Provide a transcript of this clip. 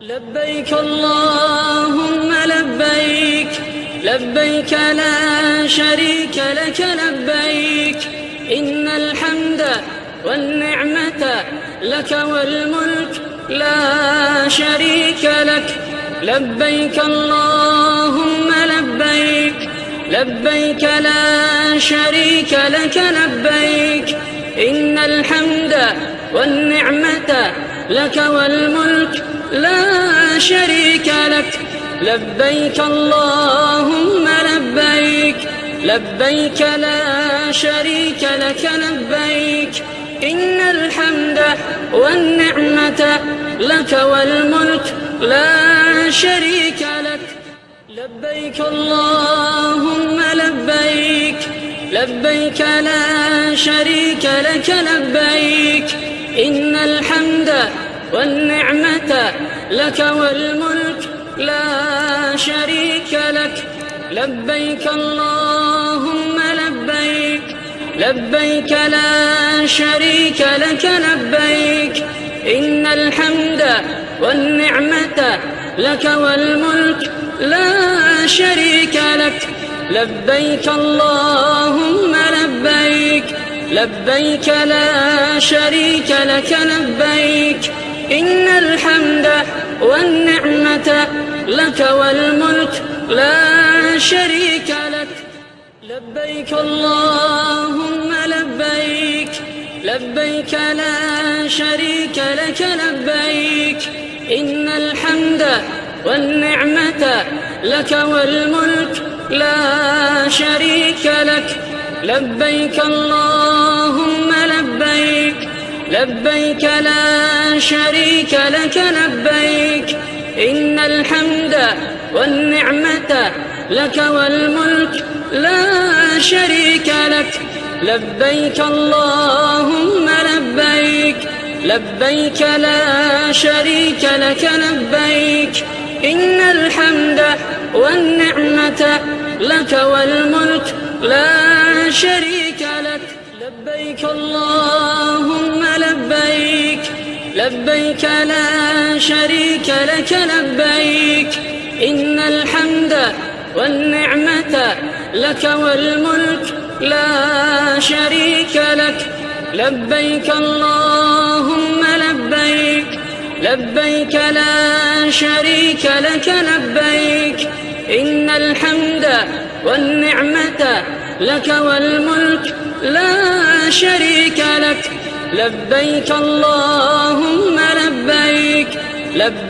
لبيك اللهم لبيك لبيك لا شريك لك لبيك. إن الحمد والنعمة لك والملك لا شريك لك. لبيك اللهم لبيك لبيك لا شريك لك لبيك. إن الحمد والنعمة لك والملك لا شريك لك. لبيك اللهم لبيك. لبيك لا شريك لك لبيك. إن الحمد والنعمة لك والملك لا شريك لك. لبيك اللهم لبيك. لبيك لا شريك لك لبيك. إن الحمد والنعمة لك والملك لا شريك لك. لبيك اللهم لبيك. لبيك لا شريك لك. لبيك. إن الحمد والنعمة لك والملك لا شريك لك. لبيك اللهم لبيك. لبيك لا شريك لك لبيك إن الحمد والنعمة لك والملك لا شريك لك. لبيك اللهم لبيك لبيك لا شريك لك لبيك إن الحمد والنعمة لك والملك لا شريك لك. لبيك اللهم لبيك لبيك لا شريك لك لبيك. إن الحمد والنعمة لك والملك لا شريك لك. لبيك اللهم لبيك لبيك لا شريك لك لبيك. إن الحمد والنعمة لك والملك لا شريك لك. لبيك اللهم لبيك. لبيك لا شريك لك لبيك. إن الحمد والنعمة لك والملك لا شريك لك. لبيك اللهم لبيك. لبيك لا شريك لك لبيك. إن الحمد والنعمة لك والملك لا شريك لك. لبيك اللهم لبيك. لبيك